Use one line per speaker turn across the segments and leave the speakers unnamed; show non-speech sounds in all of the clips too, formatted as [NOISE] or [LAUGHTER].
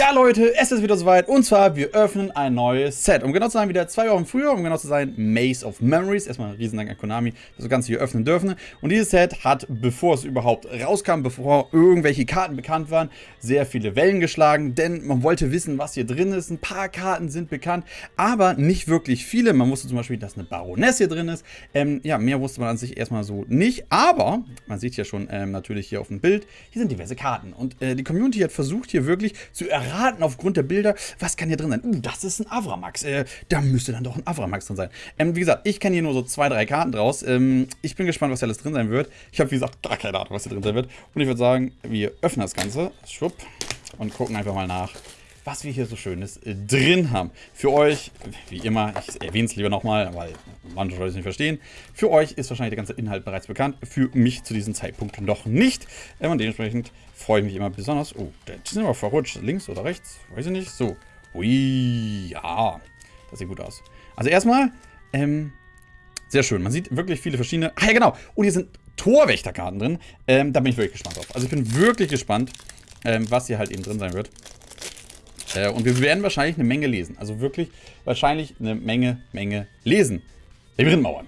Ja Leute, es ist wieder soweit und zwar wir öffnen ein neues Set. Um genau zu sein, wieder zwei Wochen früher, um genau zu sein, Maze of Memories. Erstmal ein Riesendank an Konami, dass wir das Ganze hier öffnen dürfen. Und dieses Set hat, bevor es überhaupt rauskam, bevor irgendwelche Karten bekannt waren, sehr viele Wellen geschlagen, denn man wollte wissen, was hier drin ist. Ein paar Karten sind bekannt, aber nicht wirklich viele. Man wusste zum Beispiel, dass eine Baroness hier drin ist. Ähm, ja, mehr wusste man an sich erstmal so nicht, aber man sieht ja schon ähm, natürlich hier auf dem Bild, hier sind diverse Karten. Und äh, die Community hat versucht hier wirklich zu erreichen, erraten aufgrund der Bilder, was kann hier drin sein. Uh, das ist ein Avramax. Äh, da müsste dann doch ein Avramax drin sein. Ähm, wie gesagt, ich kenne hier nur so zwei, drei Karten draus. Ähm, ich bin gespannt, was hier alles drin sein wird. Ich habe, wie gesagt, gar keine Ahnung, was hier drin sein wird. Und ich würde sagen, wir öffnen das Ganze. Schwupp. Und gucken einfach mal nach, was wir hier so Schönes äh, drin haben. Für euch, wie immer, ich erwähne es lieber nochmal, weil manche Leute es nicht verstehen. Für euch ist wahrscheinlich der ganze Inhalt bereits bekannt. Für mich zu diesem Zeitpunkt noch nicht. Äh, und dementsprechend freue ich mich immer besonders. Oh, der ist aber verrutscht. Links oder rechts? Weiß ich nicht. So. Ui, ja. Das sieht gut aus. Also erstmal, ähm, sehr schön. Man sieht wirklich viele verschiedene... Ah ja, genau. Und hier sind Torwächterkarten drin. Ähm, da bin ich wirklich gespannt drauf. Also ich bin wirklich gespannt, ähm, was hier halt eben drin sein wird. Äh, und wir werden wahrscheinlich eine Menge lesen. Also wirklich wahrscheinlich eine Menge, Menge lesen. Labyrintmauern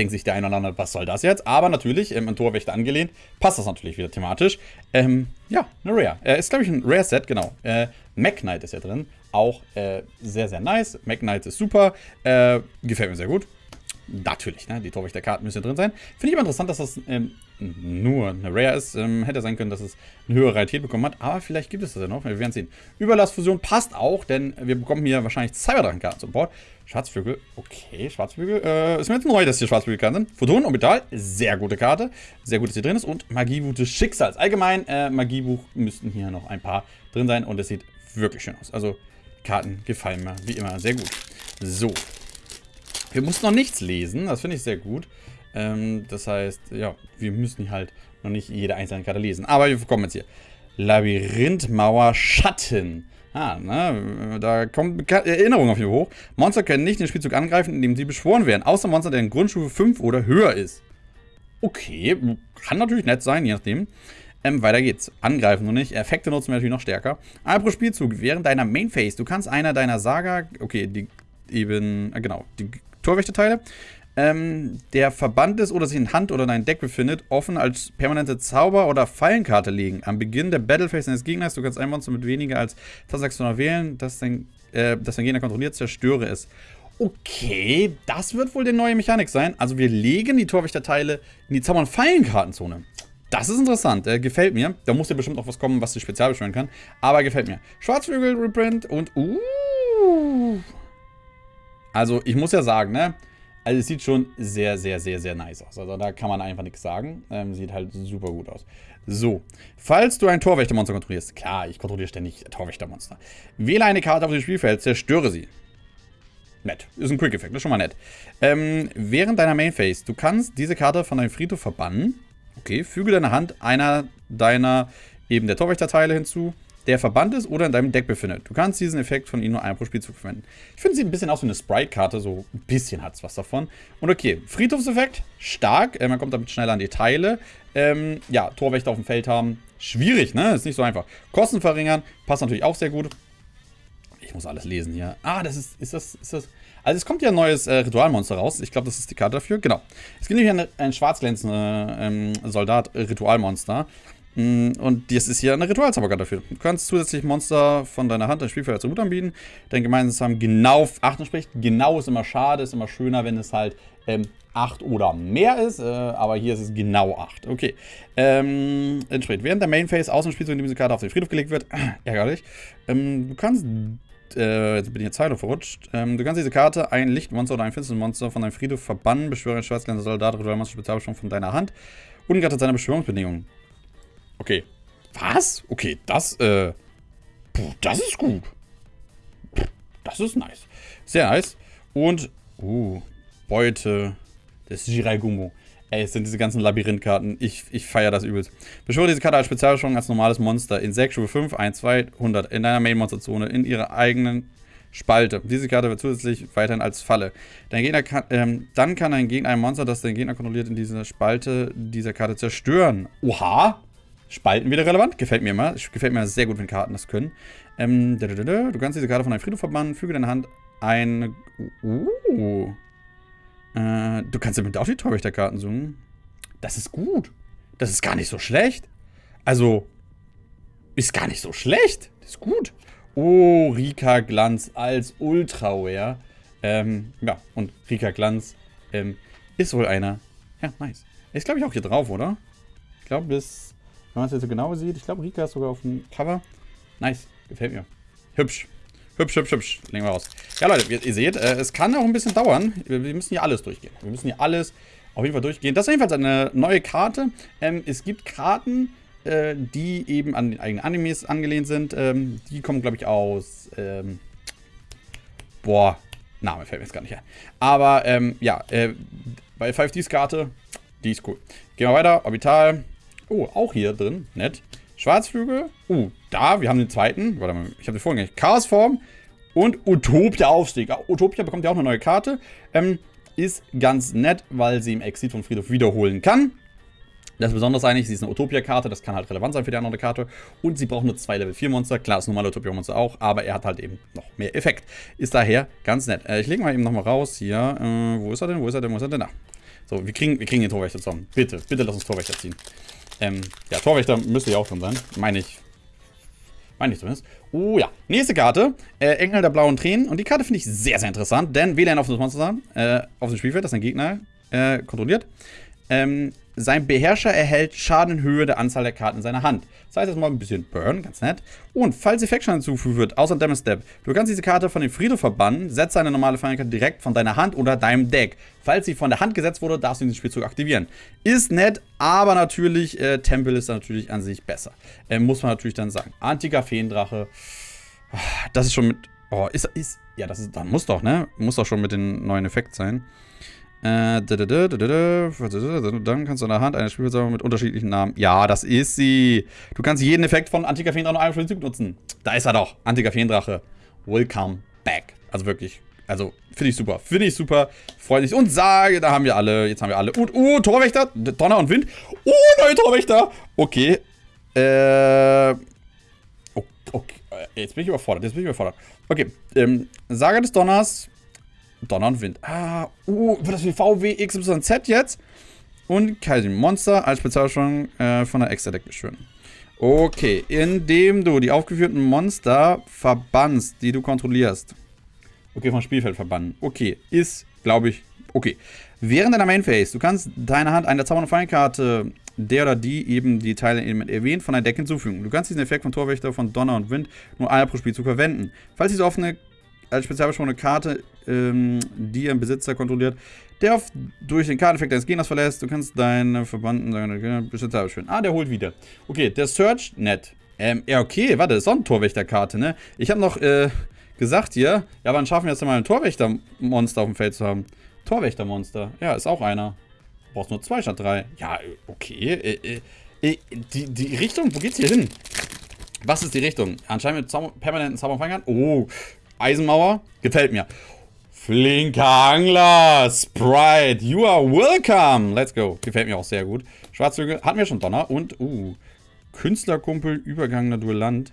denkt sich der eine oder andere, was soll das jetzt? Aber natürlich, ähm, an Torwächter angelehnt, passt das natürlich wieder thematisch. Ähm, ja, eine Rare. Äh, ist, glaube ich, ein Rare-Set, genau. Äh, Mac Knight ist ja drin. Auch äh, sehr, sehr nice. Mac Knight ist super. Äh, gefällt mir sehr gut. Natürlich, ne? die Torwächterkarten müssen drin sein. Finde ich aber interessant, dass das ähm, nur eine Rare ist. Ähm, hätte sein können, dass es eine höhere Rarität bekommen hat. Aber vielleicht gibt es das ja noch. Wir werden sehen. Überlastfusion passt auch, denn wir bekommen hier wahrscheinlich Cyberdrachen-Karten zum Bord. Schwarzflügel, okay, Schwarzflügel. Äh, ist mir jetzt neu, dass hier Schwarzflügelkarten sind. Photon, Orbital, sehr gute Karte. Sehr gut, dass hier drin ist. Und Magiebuch des Schicksals. Allgemein, äh, Magiebuch müssten hier noch ein paar drin sein. Und es sieht wirklich schön aus. Also, Karten gefallen mir wie immer sehr gut. So, wir mussten noch nichts lesen, das finde ich sehr gut. Ähm, das heißt, ja, wir müssen halt noch nicht jede einzelne Karte lesen. Aber wir kommen jetzt hier. Labyrinthmauer Schatten. Ah, ne, da kommt Erinnerung auf ihn hoch. Monster können nicht den Spielzug angreifen, indem sie beschworen werden. Außer Monster, der in Grundstufe 5 oder höher ist. Okay, kann natürlich nett sein, je nachdem. Ähm, weiter geht's. Angreifen nur nicht. Effekte nutzen wir natürlich noch stärker. Einmal pro Spielzug während deiner Main Phase. Du kannst einer deiner Saga, okay, die eben, äh, genau, die Torwächterteile. Ähm, der verbannt ist oder sich in Hand oder in einem Deck befindet, offen als permanente Zauber- oder Fallenkarte legen. Am Beginn der Battlephase deines Gegners, du kannst ein Monster mit weniger als 1600 wählen, das dein, äh, das dein Gegner kontrolliert, zerstöre es. Okay, das wird wohl die neue Mechanik sein. Also wir legen die Torwächterteile in die Zauber- und Fallenkartenzone. Das ist interessant, äh, gefällt mir. Da muss ja bestimmt auch was kommen, was sich spezial beschwören kann. Aber gefällt mir. Schwarzflügel Reprint und uh, also ich muss ja sagen, ne? Also es sieht schon sehr, sehr, sehr, sehr nice aus. Also da kann man einfach nichts sagen. Ähm, sieht halt super gut aus. So, falls du ein Torwächtermonster kontrollierst, klar, ich kontrolliere ständig Torwächtermonster. Wähle eine Karte auf dem Spielfeld, zerstöre sie. Nett. Ist ein Quick-Effekt, ist schon mal nett. Ähm, während deiner Main Phase, du kannst diese Karte von deinem Friedhof verbannen. Okay, füge deine Hand einer deiner eben der Torwächterteile hinzu der verbannt ist oder in deinem Deck befindet. Du kannst diesen Effekt von ihm nur einmal pro Spielzug verwenden. Ich finde, sieht ein bisschen aus wie eine Sprite-Karte, so ein bisschen hat es was davon. Und okay, Friedhofseffekt, stark, äh, man kommt damit schneller an die Teile. Ähm, ja, Torwächter auf dem Feld haben, schwierig, ne? Ist nicht so einfach. Kosten verringern, passt natürlich auch sehr gut. Ich muss alles lesen hier. Ah, das ist, ist das, ist das... Also es kommt ja ein neues äh, Ritualmonster raus. Ich glaube, das ist die Karte dafür. Genau. Es gibt nämlich ein, ein schwarzglänzender ähm, Soldat-Ritualmonster. Mm, und das ist hier eine Ritualzauberkarte dafür. Du kannst zusätzlich Monster von deiner Hand als Spielfeld als Tribut anbieten. Dein gemeinsamen genau 8 entspricht. Genau ist immer schade, ist immer schöner, wenn es halt ähm, 8 oder mehr ist. Äh, aber hier ist es genau 8. Okay. Ähm, entspricht. Während der Main Phase aus dem Spielzug, in dem diese Karte auf den Friedhof gelegt wird, [CLEARS THROAT] ärgerlich. Ähm, du kannst äh, jetzt bin ich jetzt Zeile verrutscht. Ähm, du kannst diese Karte, ein Lichtmonster oder ein Finstermonster von deinem Friedhof verbannen, beschwöre einen schwarzglänzenden Soldat, Ritualmonster Spezialbeschwörung von deiner Hand, ungeachtet seiner Beschwörungsbedingungen. Okay. Was? Okay, das, äh. Puh, das ist gut. Das ist nice. Sehr nice. Und, uh, Beute des Jiraigomo. Ey, es sind diese ganzen Labyrinthkarten. Ich, ich feiere das übelst. Beschwöre diese Karte als Spezialbeschwörung als normales Monster in 6, Stufe 5, 1, 2, 100 in deiner Main-Monster-Zone in ihrer eigenen Spalte. Diese Karte wird zusätzlich weiterhin als Falle. Dein Gegner kann, ähm, dann kann ein Gegner ein Monster, das dein Gegner kontrolliert, in dieser Spalte dieser Karte zerstören. Oha! Spalten wieder relevant. Gefällt mir immer. Gefällt mir sehr gut, wenn Karten das können. Ähm, du kannst diese Karte von deinem Friedhof verbannen. Füge deine Hand ein... Uh. Äh, du kannst damit auch die Torwächterkarten suchen. Das ist gut. Das ist gar nicht so schlecht. Also, ist gar nicht so schlecht. Das ist gut. Oh, Rika Glanz als Ultraware. Ähm, ja, und Rika Glanz ähm, ist wohl einer. Ja, nice. Ist, glaube ich, auch hier drauf, oder? Ich glaube, bis, wenn man es jetzt so genau sieht, ich glaube, Rika ist sogar auf dem Cover. Nice, gefällt mir. Hübsch. Hübsch, hübsch, hübsch. Legen wir raus. Ja, Leute, ihr, ihr seht, äh, es kann auch ein bisschen dauern. Wir, wir, müssen hier alles durchgehen. Wir müssen hier alles auf jeden Fall durchgehen. Das ist jedenfalls eine neue Karte. Ähm, es gibt Karten, äh, die eben an den eigenen Animes angelehnt sind. Ähm, die kommen, glaube ich, aus... Ähm, boah, Name fällt mir jetzt gar nicht her. Aber, ähm, ja, äh, bei 5Ds Karte, die ist cool. Gehen wir weiter. Orbital. Oh, auch hier drin. Nett. Schwarzflügel. Uh, da, wir haben den zweiten. Warte mal, ich habe den vorhin nicht. Chaosform und Utopia Aufstieg. Utopia bekommt ja auch eine neue Karte. Ähm, ist ganz nett, weil sie im Exit von Friedhof wiederholen kann. Das ist eigentlich, sie ist eine Utopia-Karte, das kann halt relevant sein für die andere Karte. Und sie braucht nur zwei Level 4 Monster. Klar, das normale Utopia-Monster auch, aber er hat halt eben noch mehr Effekt. Ist daher ganz nett. Äh, ich lege mal eben nochmal raus hier. Äh, wo ist er denn? Wo ist er denn? Wo ist er denn? Da. So, wir kriegen, wir kriegen den Torwächter zusammen. Bitte, bitte lass uns Torwächter ziehen. Ähm, ja, Torwächter müsste ja auch drin sein. Meine ich. Meine ich zumindest. Oh ja. Nächste Karte. Äh, Engel der blauen Tränen. Und die Karte finde ich sehr, sehr interessant, denn wähle ein offenes Monster äh, auf dem Spielfeld, das ein Gegner äh, kontrolliert. Ähm, sein Beherrscher erhält Schaden in Höhe der Anzahl der Karten in seiner Hand. Das heißt erstmal ein bisschen Burn, ganz nett. Und falls Effektschaden hinzugefügt wird, außer Damage Step, du kannst diese Karte von dem Friedhof verbannen, setze eine normale Feinkarte direkt von deiner Hand oder deinem Deck. Falls sie von der Hand gesetzt wurde, darfst du diesen Spielzug aktivieren. Ist nett, aber natürlich, äh, Tempel ist natürlich an sich besser. Äh, muss man natürlich dann sagen. Antiker Feendrache, das ist schon mit... Oh, ist, ist, ja, das ist, dann muss doch, ne? Muss doch schon mit dem neuen Effekt sein. Äh, dann kannst du in der Hand eine Spielversammlung mit unterschiedlichen Namen. Ja, das ist sie. Du kannst jeden Effekt von Antiker Feendrache noch einmal für den Zug nutzen. Da ist er doch. Antiker Feendrache. Welcome back. Also wirklich. Also, finde ich super. Finde ich super. Freut mich. Und sage, da haben wir alle. Jetzt haben wir alle. Und, oh, Torwächter. Donner und Wind. Oh, neue Torwächter. Okay. Äh. Okay. Jetzt bin ich überfordert. Jetzt bin ich überfordert. Okay. Ähm, Saga des Donners. Donner und Wind. Ah, uh, wird das wie VW XYZ jetzt? Und Kaiser Monster als Spezialbeschwörung äh, von der Extra-Deck beschwören. Okay, indem du die aufgeführten Monster verbannst, die du kontrollierst. Okay, vom Spielfeld verbannen. Okay, ist, glaube ich, okay. Während deiner Main Phase, du kannst deiner Hand eine zaubernde Feinkarte, der oder die eben die Teile erwähnt, von deinem Deck hinzufügen. Du kannst diesen Effekt von Torwächter von Donner und Wind nur einmal pro Spielzug verwenden. Falls diese offene als spezialbeschworene Karte, ähm, die ein Besitzer kontrolliert, der auf, durch den Karteneffekt deines Gegners verlässt. Du kannst deine Verbanden, deine Besitzer beschwören. Ah, der holt wieder. Okay, der Search, nett. Ähm, ja, okay, warte, das ist auch eine Torwächterkarte, ne? Ich habe noch, äh, gesagt hier, ja, wann schaffen wir jetzt mal ein Torwächtermonster auf dem Feld zu haben? Torwächtermonster, ja, ist auch einer. Brauchst nur zwei statt drei. Ja, okay. Äh, äh, äh, die, die Richtung, wo geht's hier hin? Was ist die Richtung? Anscheinend mit Zauber, permanenten Zauberfangern. Oh, Eisenmauer. Gefällt mir. Flinker Angler. Sprite. You are welcome. Let's go. Gefällt mir auch sehr gut. Schwarzhügel. Hatten wir schon Donner. Und, uh, Künstlerkumpel, übergangener Duellant.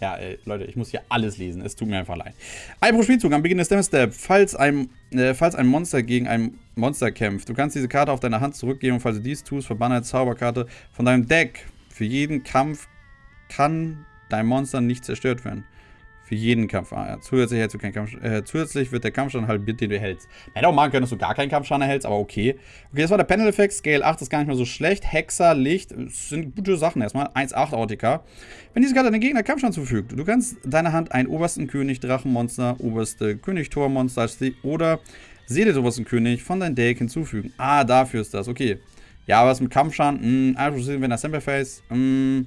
Ja, ey, Leute, ich muss hier alles lesen. Es tut mir einfach leid. Ein pro Spielzug am Beginn des Damage Step. Falls ein, äh, falls ein Monster gegen ein Monster kämpft, du kannst diese Karte auf deine Hand zurückgeben und falls du dies tust, verbanne eine Zauberkarte von deinem Deck. Für jeden Kampf kann dein Monster nicht zerstört werden. Für jeden Kampf. Ah, ja. zusätzlich, hältst du keinen Kampf, äh, zusätzlich wird der Kampfschaden halbiert, den du hältst. Hätte auch machen können, dass du gar keinen Kampfschaden erhältst, aber okay. Okay, das war der Panel-Effekt. Scale 8 ist gar nicht mehr so schlecht. Hexer, Licht, das sind gute Sachen erstmal. 1,8 Autika. Wenn diese Karte deinem Gegner Kampfschaden zufügt, du kannst deiner Hand einen obersten König, Drachenmonster, oberste König-Tor-Monster oder Seele des obersten König von deinem Deck hinzufügen. Ah, dafür ist das. Okay. Ja, was mit Kampfschaden? Mh, wenn das Sample Face. Mh,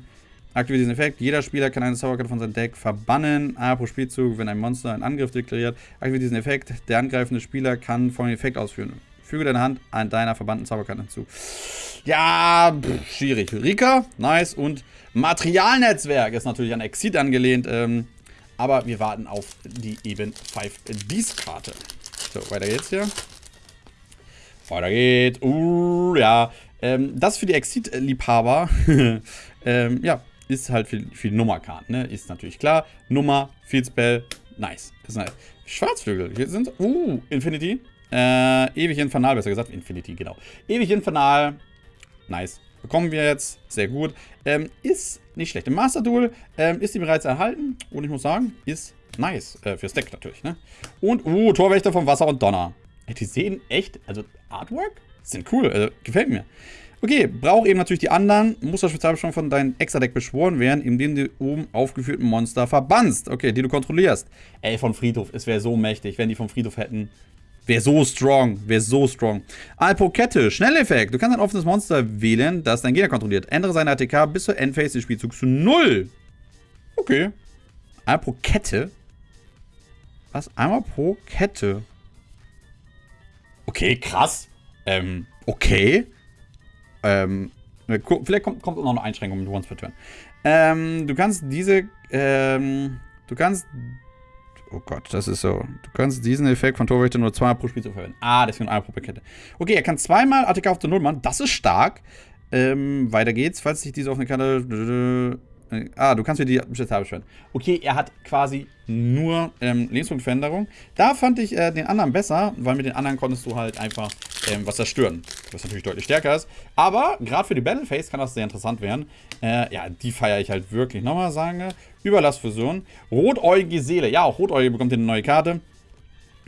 Aktiviert diesen Effekt. Jeder Spieler kann eine Zauberkarte von seinem Deck verbannen. A pro Spielzug, wenn ein Monster einen Angriff deklariert. Aktiviert diesen Effekt. Der angreifende Spieler kann folgenden Effekt ausführen. Füge deine Hand an deiner verbannten Zauberkarte hinzu. Ja, pff, schwierig. Rika, nice. Und Materialnetzwerk ist natürlich an Exit angelehnt. Ähm, aber wir warten auf die eben 5 Ds Karte. So, weiter geht's hier. Weiter geht's. Uh, ja. Ähm, das für die Exit-Liebhaber, [LAUGHS] ähm, ja, ist halt für die Nummerkarten, ne? Ist natürlich klar. Nummer, Field Spell, nice. Ist nice. Schwarzflügel, hier sind, uh, Infinity. Äh, ewig Infernal, besser gesagt, Infinity, genau. Ewig Infernal, nice. Bekommen wir jetzt, sehr gut. Ähm, ist nicht schlecht. Im Master Duel ähm, ist die bereits erhalten und ich muss sagen, ist nice. Äh, fürs Deck natürlich, ne? Und, uh, Torwächter vom Wasser und Donner. Die sehen echt, also Artwork, sind cool, also gefällt mir. Okay, braucht eben natürlich die anderen. Muss das Spezialbeschwörung von deinem Extra-Deck beschworen werden, indem du oben aufgeführten Monster verbannst. Okay, die du kontrollierst. Ey, von Friedhof, es wäre so mächtig, wenn die vom Friedhof hätten. Wäre so strong, wäre so strong. Alpo-Kette, Schnelleffekt. Du kannst ein offenes Monster wählen, das dein Gegner kontrolliert. Ändere seine ATK bis zur Endphase des Spielzugs zu 0. Okay. Alpo-Kette. Was? Einmal pro Kette. Okay, krass. Ähm, okay. Ähm, vielleicht kommt, kommt noch eine Einschränkung mit Once per Turn. Ähm, du kannst diese, ähm, du kannst, oh Gott, das ist so. Du kannst diesen Effekt von Torwächter nur zweimal pro Spiel verwenden. Ah, deswegen einmal pro Kette. Okay, er kann zweimal ATK auf der Null machen. Das ist stark. Ähm, weiter geht's. Falls sich diese auf eine Ah, du kannst mir die Spezial beschweren. Okay, er hat quasi nur ähm, Lebenspunktveränderung. Da fand ich äh, den anderen besser, weil mit den anderen konntest du halt einfach ähm, was zerstören. Was natürlich deutlich stärker ist. Aber gerade für die Battleface kann das sehr interessant werden. Äh, ja, die feiere ich halt wirklich. Nochmal sagen, Überlastfusion. Rotäugige Seele. Ja, auch Rotäugige bekommt hier eine neue Karte.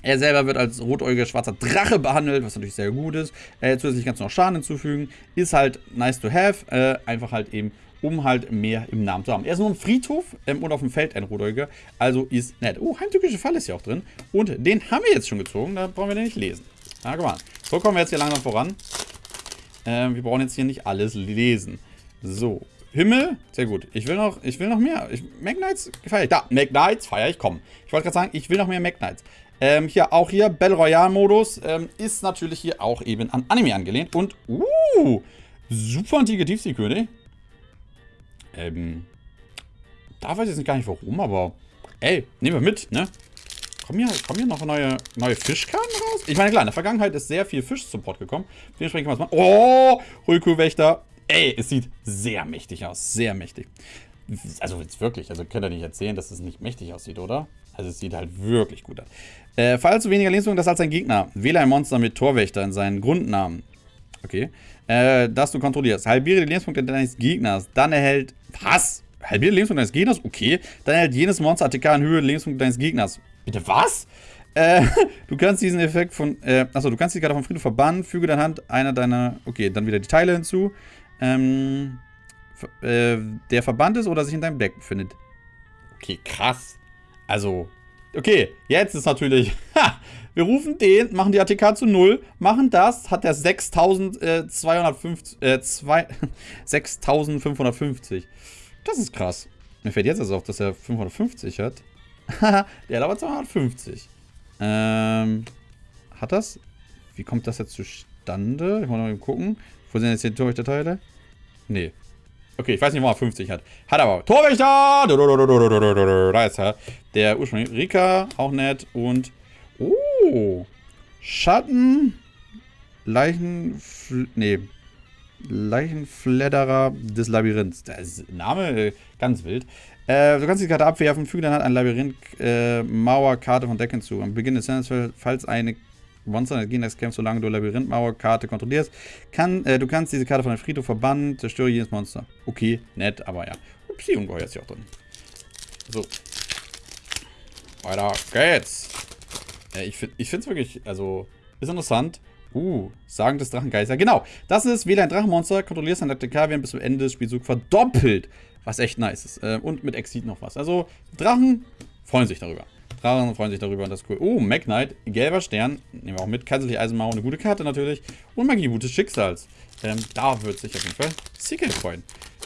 Er selber wird als rotäugiger schwarzer Drache behandelt, was natürlich sehr gut ist. Äh, zusätzlich kannst du noch Schaden hinzufügen. Ist halt nice to have. Äh, einfach halt eben um halt mehr im Namen zu haben. Er ist nur im Friedhof ähm, und auf dem Feld ein Rotdeuger, also ist nett. Oh, heimtückische Fall ist ja auch drin. Und den haben wir jetzt schon gezogen, da brauchen wir den nicht lesen. Na, guck mal. So kommen wir jetzt hier langsam voran. Ähm, wir brauchen jetzt hier nicht alles lesen. So, Himmel, sehr gut. Ich will noch, ich will noch mehr. Ich, Magnites feiere ich. Da, Magnites feiere ich, komm. Ich wollte gerade sagen, ich will noch mehr Magnites. Ähm, hier, auch hier, Battle Royale Modus ähm, ist natürlich hier auch eben an Anime angelehnt. Und, uh, super antike Tiefseekönig. Ähm, da weiß ich jetzt gar nicht warum, aber ey, nehmen wir mit, ne? Kommen hier, kommen hier noch neue, neue Fischkarten raus? Ich meine, klar, in der Vergangenheit ist sehr viel Fisch-Support gekommen. Dementsprechend kann man es machen. Oh, Hulku-Wächter. Ey, es sieht sehr mächtig aus. Sehr mächtig. Also jetzt wirklich, also könnt ihr nicht erzählen, dass es nicht mächtig aussieht, oder? Also es sieht halt wirklich gut aus. Äh, falls du weniger Lebenspunkte hast als dein Gegner, wähle ein Monster mit Torwächter in seinen Grundnamen. Okay. Äh, das du kontrollierst. Halbiere die Lebenspunkte deines Gegners. Dann erhält was? Halbiere Lebenspunkte deines Gegners? Okay. Dann erhält jenes Monster ATK in Höhe Lebenspunkte deines Gegners. Bitte was? Äh, [LAUGHS] du kannst diesen Effekt von, äh, achso, du kannst die Karte vom Friedhof verbannen, füge deine Hand einer deiner, okay, dann wieder die Teile hinzu, ähm, äh, der verbannt ist oder sich in deinem Deck befindet. Okay, krass. Also, okay, jetzt ist natürlich, [LAUGHS] ha, wir rufen den, machen die ATK zu 0, machen das, hat der 6250, äh, 6550. Äh, [LAUGHS] das ist krass. Mir fällt jetzt also auf, dass er 550 hat. [LAUGHS] der hat aber 250. Ähm, hat das? Wie kommt das jetzt zustande? Ich muss mal gucken. Wo sind jetzt die Torwächter-Teile? Nee. Okay, ich weiß nicht, wo er 50 hat. Hat aber. Torwächter! Da ist er. Der ursprünglich. Rika, auch nett. Und. Oh. Schatten. Leichen. Nee. Leichenfledderer des Labyrinths. Der Name äh, ganz wild. Äh, du kannst die Karte abwerfen, füge dann halt ein Labyrinth-Mauer-Karte äh, von Deck hinzu. Am Beginn des Senders, falls eine Monster des Gegners kämpft, solange du Labyrinth-Mauer-Karte kontrollierst, kann, äh, du kannst diese Karte von der Friedhof verbannen, zerstöre jedes Monster. Okay, nett, aber ja. Upsi, Ungeheuer ist ja auch drin. So. Weiter geht's. Äh, ich finde es wirklich, also, ist interessant. Uh, Sagen des Drachengeister. Genau, das ist wähle ein Drachenmonster, kontrollierst ein ATK, werden bis zum Ende des Spielzugs verdoppelt. Was echt nice ist. Äh, und mit Exit noch was. Also, Drachen freuen sich darüber. Drachen freuen sich darüber und das ist cool. Oh, Magnite, gelber Stern. Nehmen wir auch mit. Kaiserliche Eisenmauer, eine gute Karte natürlich. Und Magie, gutes Schicksals. Ähm, da wird sich auf jeden Fall Seeker freuen.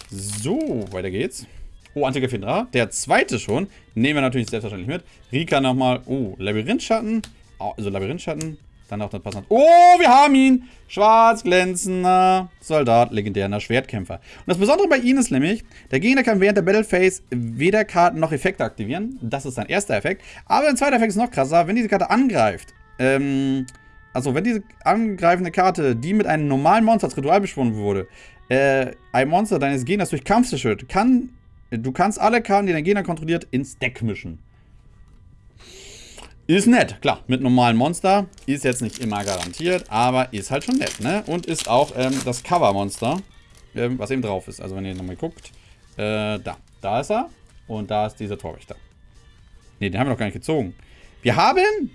So, weiter geht's. Oh, Antike Findra. Der zweite schon. Nehmen wir natürlich selbstverständlich mit. Rika nochmal. Oh, Labyrinthschatten. Also Labyrinthschatten. Dann auch das passend. Oh, wir haben ihn! Schwarz glänzender Soldat, legendärer Schwertkämpfer. Und das Besondere bei ihm ist nämlich, der Gegner kann während der Battle Phase weder Karten noch Effekte aktivieren. Das ist sein erster Effekt. Aber ein zweiter Effekt ist noch krasser. Wenn diese Karte angreift, ähm, also wenn diese angreifende Karte, die mit einem normalen Monster als Ritual beschworen wurde, äh, ein Monster deines Gegners durch Kampf zerstört, kann, du kannst alle Karten, die dein Gegner kontrolliert, ins Deck mischen. Ist nett, klar, mit normalen Monster. Ist jetzt nicht immer garantiert, aber ist halt schon nett, ne? Und ist auch ähm, das Cover-Monster, ähm, was eben drauf ist. Also wenn ihr nochmal guckt, äh, da, da ist er und da ist dieser Torwächter. Ne, den haben wir noch gar nicht gezogen. Wir haben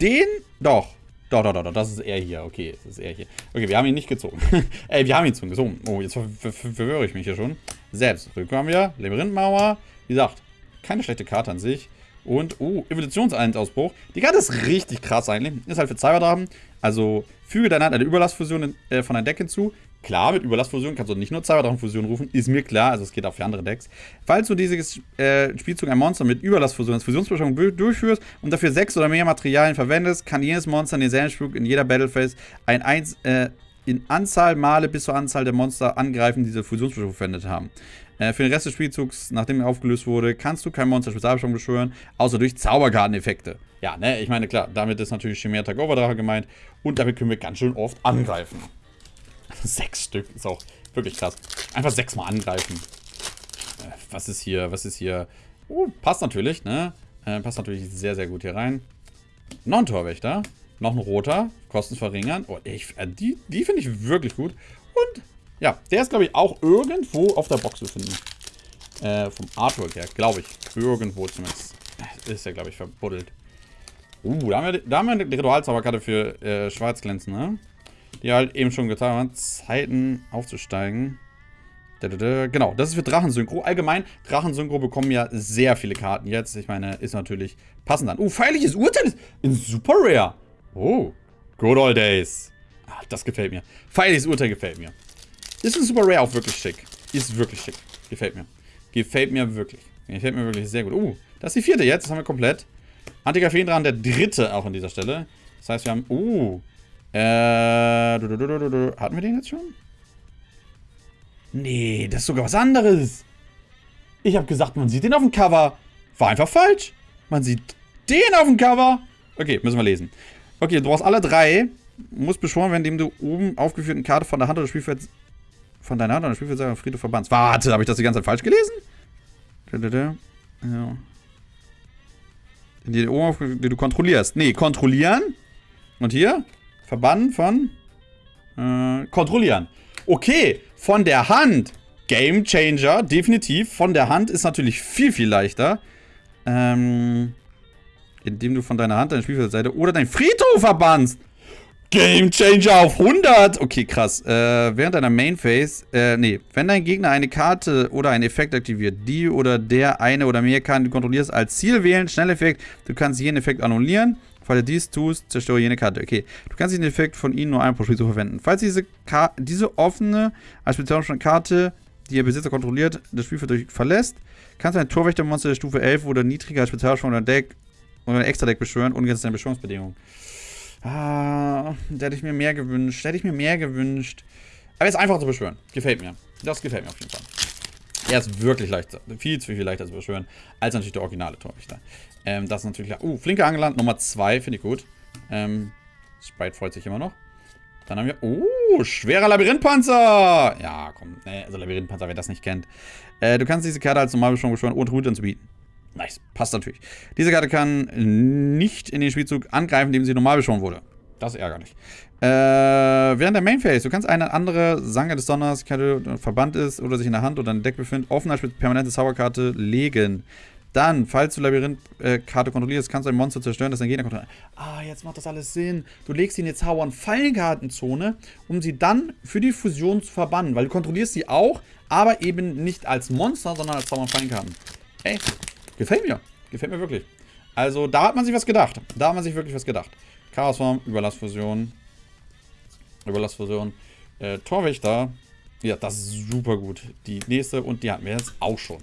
den, doch, doch, doch, doch, doch, das ist er hier. Okay, das ist er hier. Okay, wir haben ihn nicht gezogen. Ey, [LAUGHS] wir haben ihn gezogen. Oh, jetzt ver ver ver verwirre ich mich hier schon. Selbst. Rückkommen wir. Labyrinthmauer. Wie gesagt, keine schlechte Karte an sich. Und, oh, Evolutionsausbruch. Die Karte ist richtig krass eigentlich. Ist halt für Cyberdrachen. Also, füge deiner Hand eine Überlastfusion äh, von deinem Deck hinzu. Klar, mit Überlastfusion kannst du nicht nur Cyberdrachenfusion rufen, ist mir klar, also es geht auch für andere Decks. Falls du dieses äh, Spielzug ein Monster mit Überlastfusion als Fusionsbeschwörung durchführst und dafür sechs oder mehr Materialien verwendest, kann jedes Monster in denselben Spielzug in jeder Battlephase ein 1 äh, in Anzahl Male bis zur Anzahl der Monster angreifen, die diese Fusionsbeschwörung verwendet haben. Äh, für den Rest des Spielzugs, nachdem er aufgelöst wurde, kannst du kein Monster Spezialbeschwörung beschwören, außer durch Zauberkarteneffekte. Ja, ne, ich meine, klar, damit ist natürlich Chimera Tagover gemeint und damit können wir ganz schön oft angreifen. [LAUGHS] Sechs Stück ist auch wirklich krass. Einfach sechsmal angreifen. Äh, was ist hier? Was ist hier? Oh, passt natürlich, ne? Äh, passt natürlich sehr, sehr gut hier rein. Noch ein Torwächter. Noch ein roter. Kosten verringern. Oh, ich, die, die finde ich wirklich gut. Und, ja, der ist, glaube ich, auch irgendwo auf der Box zu finden. Äh, vom Artwork her, glaube ich. Irgendwo zumindest. Ist ja, glaube ich, verbuddelt. Uh, da haben wir, da haben wir eine Ritualzauberkarte für äh, Schwarzglänzen, ne? die halt eben schon getan haben, Zeiten aufzusteigen. Genau, das ist für Drachensynchro. Allgemein, Drachensynchro bekommen ja sehr viele Karten jetzt. Ich meine, ist natürlich passend dann. Oh, feierliches Urteil in Super Rare. Oh, good old days. Ah, das gefällt mir. Feierliches Urteil gefällt mir. Ist in Super Rare auch wirklich schick. Ist wirklich schick. Gefällt mir. Gefällt mir wirklich. Gefällt mir wirklich sehr gut. Oh, das ist die vierte jetzt. Das haben wir komplett. Antiker dran, der dritte auch an dieser Stelle. Das heißt, wir haben... Oh, äh, du, du, du, hatten wir den jetzt schon? Nee, das ist sogar was anderes. Ich habe gesagt, man sieht den auf dem Cover. War einfach falsch. Man sieht den auf dem Cover. Okay, müssen wir lesen. Okay, du brauchst alle drei. Muss beschworen werden, indem du oben aufgeführten Karte von der Hand oder Spielfeld von deiner Hand oder Spielfeld sagen Friedhof verbannst. Warte, habe ich das die ganze Zeit falsch gelesen? Ja. Die, die du kontrollierst. Nee, kontrollieren. Und hier? Verbannen von? Äh, kontrollieren. Okay, von der Hand. Game Changer, definitiv. Von der Hand ist natürlich viel, viel leichter. Ähm, indem du von deiner Hand deine Spielfeldseite oder dein Friedhof verbannst. Game Changer auf 100. Okay, krass. Äh, während deiner Main Phase, äh, nee, wenn dein Gegner eine Karte oder einen Effekt aktiviert, die oder der eine oder mehr Karten du kontrollierst als Ziel wählen, Schnelleffekt, du kannst jeden Effekt annullieren. Falls du dies tust, zerstöre jene Karte. Okay, du kannst den Effekt von ihnen nur einmal pro Spiel so verwenden. Falls diese, Ka diese offene, als spezielle Karte, die ihr Besitzer kontrolliert, das Spielfeld verlässt, kannst du ein Torwächtermonster der Stufe 11 oder niedriger als Spezialbeschwörung oder Deck oder ein Extra-Deck beschwören, ungesetzt deine Beschwörungsbedingungen. Ah, da hätte ich mir mehr gewünscht. Da hätte ich mir mehr gewünscht. Aber jetzt einfach zu beschwören. Gefällt mir. Das gefällt mir auf jeden Fall. Er ist wirklich leichter, viel zu viel leichter zu beschwören, als natürlich der originale Torwächter. Ähm, das ist natürlich... Uh, flinke Angeland, Nummer 2, finde ich gut. Ähm, Sprite freut sich immer noch. Dann haben wir... Oh, schwerer Labyrinthpanzer! Ja, komm, ne, also Labyrinthpanzer, wer das nicht kennt. Äh, du kannst diese Karte als Normalbeschwörung beschwören, ohne Route anzubieten. Nice, passt natürlich. Diese Karte kann nicht in den Spielzug angreifen, indem sie normal beschworen wurde. Das ist ärgerlich. Äh, während der Main Phase, du kannst eine andere Sanger des Donners, die verbannt ist oder sich in der Hand oder der Deck befindet, offen als permanente Zauberkarte legen. Dann, falls du Labyrinth-Karte kontrollierst, kannst du ein Monster zerstören, das dein Gegner kontrolliert. Ah, jetzt macht das alles Sinn. Du legst sie in die Zauber- und Fallenkartenzone, um sie dann für die Fusion zu verbannen. Weil du kontrollierst sie auch, aber eben nicht als Monster, sondern als Zauber- und Fallenkarten. Ey, gefällt mir. Gefällt mir wirklich. Also, da hat man sich was gedacht. Da hat man sich wirklich was gedacht. Chaosform, Überlassfusion. Überlassfusion. Äh, Torwächter. Ja, das ist super gut. Die nächste und die hatten wir jetzt auch schon.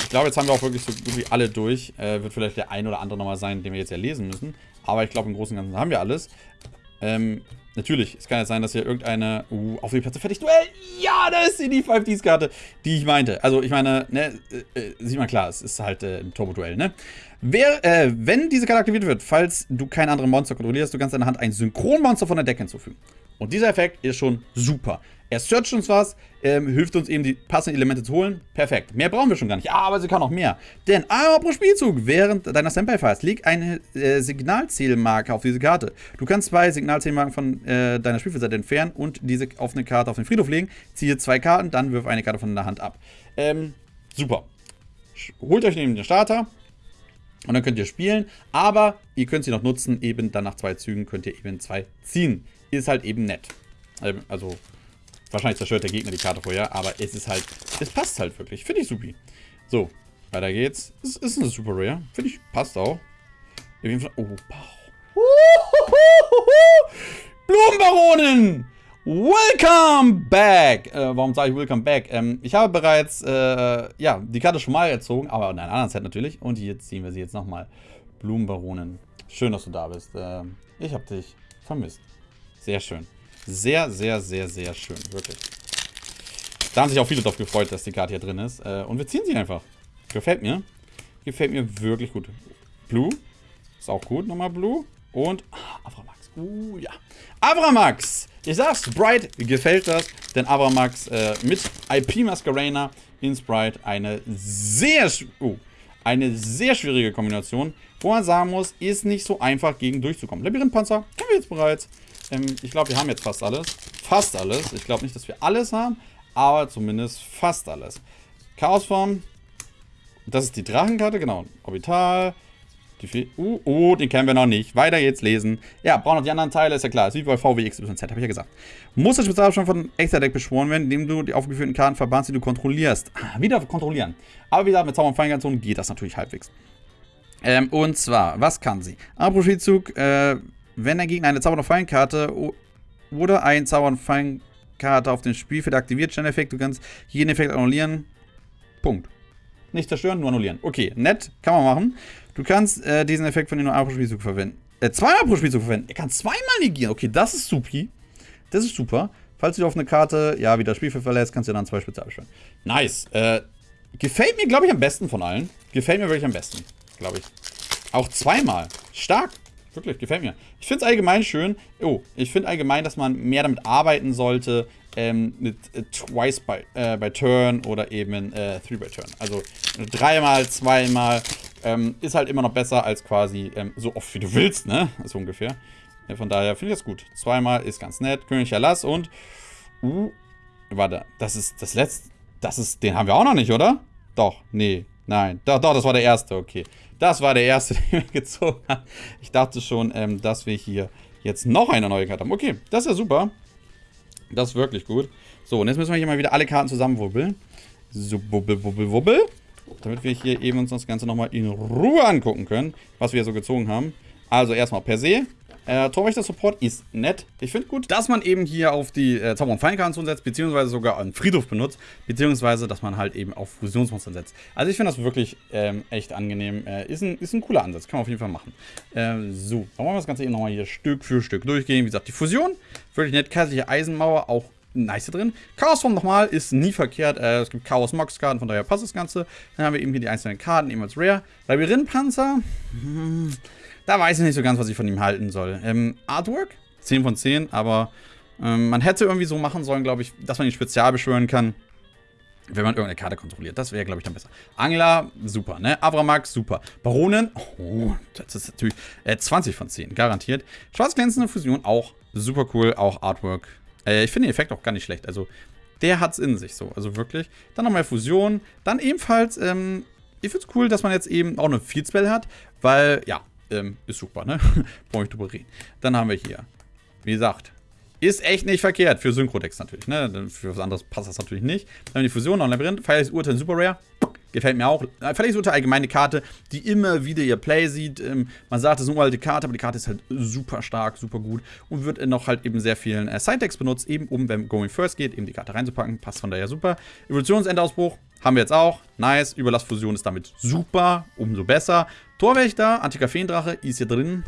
Ich glaube, jetzt haben wir auch wirklich so gut wie alle durch. Äh, wird vielleicht der ein oder andere nochmal sein, den wir jetzt ja lesen müssen. Aber ich glaube, im Großen und Ganzen haben wir alles. Ähm, natürlich, es kann ja sein, dass hier irgendeine uh, auf die Plätze fertig Duell. Ja, da ist die 5Ds-Karte, die ich meinte. Also, ich meine, ne, äh, äh, sieht man klar, es ist halt äh, ein Turbo-Duell, ne? Wer, äh, wenn diese Karte aktiviert wird, falls du keine anderen Monster kontrollierst, du kannst deiner Hand ein Synchronmonster von der Decke hinzufügen. Und dieser Effekt ist schon super. Er searcht uns was, ähm, hilft uns eben die passenden Elemente zu holen. Perfekt. Mehr brauchen wir schon gar nicht. Aber sie kann noch mehr. Denn aber pro Spielzug während deiner Standby-Phase liegt eine äh, Signalzählmarke auf diese Karte. Du kannst zwei Signalzählmarken von äh, deiner Spielfeldseite entfernen und diese auf eine Karte auf den Friedhof legen. Ziehe zwei Karten, dann wirf eine Karte von der Hand ab. Ähm, super. Holt euch neben den Starter. Und dann könnt ihr spielen, aber ihr könnt sie noch nutzen, eben dann nach zwei Zügen könnt ihr eben zwei ziehen. Ist halt eben nett. Ähm, also Wahrscheinlich zerstört der Gegner die Karte vorher, aber es ist halt, es passt halt wirklich. Finde ich supi. So, weiter geht's. Es ist eine Super Rare. Finde ich, passt auch. Auf jeden Fall, oh, Bauch. Blumenbaronen! Welcome back! Äh, warum sage ich Welcome back? Ähm, ich habe bereits, äh, ja, die Karte schon mal erzogen, aber in einer anderen Zeit natürlich. Und jetzt ziehen wir sie jetzt nochmal. Blumenbaronen. Schön, dass du da bist. Äh, ich habe dich vermisst. Sehr schön. Sehr, sehr, sehr, sehr schön. Wirklich. Da haben sich auch viele darauf gefreut, dass die Karte hier drin ist. Äh, und wir ziehen sie einfach. Gefällt mir. Gefällt mir wirklich gut. Blue. Ist auch gut. Nochmal Blue. Und ah, Avramax. Uh, ja. Avramax. Ich sag's, Sprite gefällt das. Denn Avramax äh, mit IP Masquerana in Sprite eine sehr, uh, eine sehr schwierige Kombination. Wo man sagen muss, ist nicht so einfach gegen durchzukommen. Labyrinthpanzer kennen wir jetzt bereits. Ähm, ich glaube, wir haben jetzt fast alles. Fast alles. Ich glaube nicht, dass wir alles haben, aber zumindest fast alles. Chaosform. Das ist die Drachenkarte, genau. Orbital. Die uh, uh, den kennen wir noch nicht. Weiter jetzt lesen. Ja, brauchen noch die anderen Teile, ist ja klar. Ist wie bei VWXYZ, habe ich ja gesagt. Muss das Spezialbeschwörung von Extra Deck beschworen werden, indem du die aufgeführten Karten verbannst, die du kontrollierst. Ah, wieder kontrollieren. Aber wie gesagt, mit Zauber und Feingarnison geht das natürlich halbwegs. Ähm, und zwar, was kann sie? Apro-Spielzug, äh, wenn der Gegner eine Zauber- und Fallenkarte oder ein Zauber- und Fallenkarte auf dem Spielfeld aktiviert, Sterneffekt, du kannst jeden Effekt annullieren. Punkt. Nicht zerstören, nur annullieren. Okay, nett, kann man machen. Du kannst äh, diesen Effekt von den nur einmal pro Spielzug verwenden. Äh, zweimal pro Spielzug verwenden. Er kann zweimal negieren. Okay, das ist supi. Das ist super. Falls du auf eine Karte, ja, wieder das Spielfeld verlässt, kannst du dann zwei Spezial beschwören. Nice. Äh, gefällt mir, glaube ich, am besten von allen. Gefällt mir wirklich am besten, glaube ich. Auch zweimal. Stark. Wirklich, gefällt mir. Ich finde es allgemein schön. Oh, ich finde allgemein, dass man mehr damit arbeiten sollte, ähm, mit äh, Twice by, äh, by Turn oder eben äh, Three by Turn. Also dreimal, zweimal ähm, ist halt immer noch besser als quasi ähm, so oft wie du willst, ne? So ungefähr. Ja, von daher finde ich das gut. Zweimal ist ganz nett. König Erlass und. Uh, warte, das ist das letzte. Das ist. Den haben wir auch noch nicht, oder? Doch, nee. Nein. Doch, doch, das war der erste, okay. Das war der erste, [LAUGHS] den wir gezogen haben. Ich dachte schon, ähm, dass wir hier jetzt noch eine neue Karte haben. Okay, das ist ja super. Das ist wirklich gut. So, und jetzt müssen wir hier mal wieder alle Karten zusammenwubbeln. So, wubbel, wubbel, wubbel. Damit wir hier eben uns das Ganze nochmal in Ruhe angucken können, was wir so gezogen haben. Also erstmal per se äh, Torwächter-Support ist nett. Ich finde gut, dass man eben hier auf die äh, Zauber- und Feinkanzen setzt, beziehungsweise sogar einen Friedhof benutzt, beziehungsweise dass man halt eben auf Fusionsmonster setzt. Also ich finde das wirklich ähm, echt angenehm. Äh, ist, ein, ist ein cooler Ansatz, kann man auf jeden Fall machen. Äh, so, dann wollen wir das Ganze eben nochmal hier Stück für Stück durchgehen. Wie gesagt, die Fusion, wirklich nett. Kaiserliche Eisenmauer, auch nice drin. Chaosform nochmal ist nie verkehrt. Äh, es gibt Chaos Mox Karten, von daher passt das Ganze. Dann haben wir eben hier die einzelnen Karten, eben als Rare. Labyrinthpanzer. Hm, da weiß ich nicht so ganz, was ich von ihm halten soll. Ähm, Artwork, 10 von 10, aber ähm, man hätte irgendwie so machen sollen, glaube ich, dass man ihn spezial beschwören kann, wenn man irgendeine Karte kontrolliert. Das wäre, glaube ich, dann besser. Angler, super, ne? Avramax, super. Baronen, oh, das ist natürlich äh, 20 von 10, garantiert. Schwarzglänzende Fusion, auch super cool, auch Artwork. Äh, ich finde den Effekt auch gar nicht schlecht, also der hat es in sich so, also wirklich. Dann nochmal Fusion, dann ebenfalls, ähm, ich finde es cool, dass man jetzt eben auch eine Field Spell hat, weil, ja, ähm, ist super, ne? [LAUGHS] Brauche ich drüber reden. Dann haben wir hier, wie gesagt, ist echt nicht verkehrt. Für Synchrodex natürlich, ne? Für was anderes passt das natürlich nicht. Dann haben wir die Fusion, noch Labyrinth, Feierliches Urteil Super Rare. Gefällt mir auch. Äh, Feierliches Urteil, allgemeine Karte, die immer wieder ihr Play sieht. Ähm, man sagt, es ist eine uralte Karte, aber die Karte ist halt super stark, super gut und wird noch halt eben sehr vielen äh, Side-Decks benutzt, eben um, wenn Going First geht, eben die Karte reinzupacken. Passt von daher super. Evolutionsendausbruch, haben wir jetzt auch. Nice. Überlastfusion ist damit super. Umso besser. Torwächter, Antiker Feendrache ist hier drin.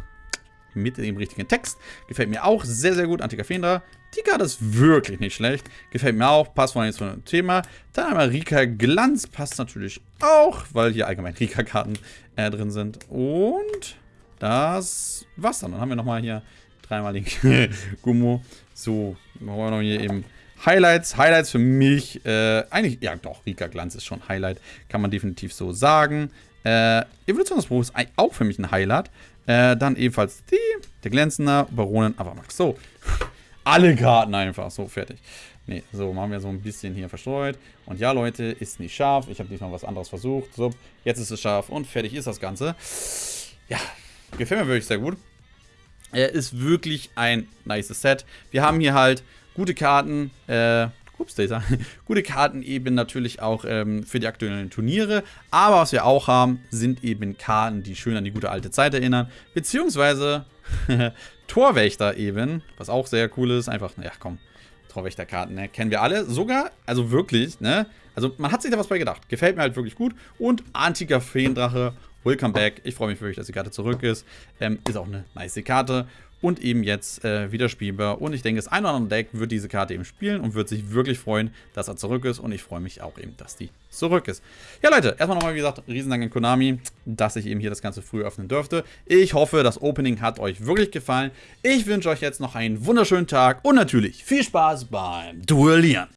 mit dem richtigen Text. Gefällt mir auch sehr, sehr gut. Antika Fendra. Die Karte ist wirklich nicht schlecht. Gefällt mir auch. Passt von jetzt von dem Thema. Dann einmal Rika Glanz. Passt natürlich auch, weil hier allgemein Rika-Karten äh, drin sind. Und das war's dann. Dann haben wir nochmal hier dreimal den [LAUGHS] Gummo. So, machen wir noch hier eben Highlights. Highlights für mich, äh, eigentlich, ja doch, Rika Glanz ist schon Highlight. Kann man definitiv so sagen. Äh, Evolutionsbruch ist auch für mich ein Highlight. Äh, dann ebenfalls die, der Glänzender, Baronin, aber Max. So, [LAUGHS] alle Karten einfach. So, fertig. Ne, so, machen wir so ein bisschen hier verstreut. Und ja, Leute, ist nicht scharf. Ich habe diesmal was anderes versucht. So, jetzt ist es scharf und fertig ist das Ganze. Ja, gefällt mir wirklich sehr gut. Er ist wirklich ein nice Set. Wir haben hier halt gute Karten, äh, ups, Data, [LAUGHS] gute Karten eben natürlich auch ähm, für die aktuellen Turniere. Aber was wir auch haben, sind eben Karten, die schön an die gute alte Zeit erinnern. Beziehungsweise [LAUGHS] Torwächter eben, was auch sehr cool ist. Einfach, ja komm, Torwächterkarten, ne? Kennen wir alle. Sogar, also wirklich, ne? Also man hat sich da was bei gedacht. Gefällt mir halt wirklich gut. Und antiker Feendrache, welcome back. Ich freue mich wirklich, dass die Karte zurück ist. Ähm, ist auch eine nice Karte und eben jetzt äh, wieder spielbar. Und ich denke, das ein oder andere Deck wird diese Karte eben spielen und wird sich wirklich freuen, dass er zurück ist. Und ich freue mich auch eben, dass die zurück ist. Ja, Leute, erstmal nochmal, wie gesagt, Riesendank an Konami, dass ich eben hier das Ganze früh öffnen durfte. Ich hoffe, das Opening hat euch wirklich gefallen. Ich wünsche euch jetzt noch einen wunderschönen Tag und natürlich viel Spaß beim Duellieren.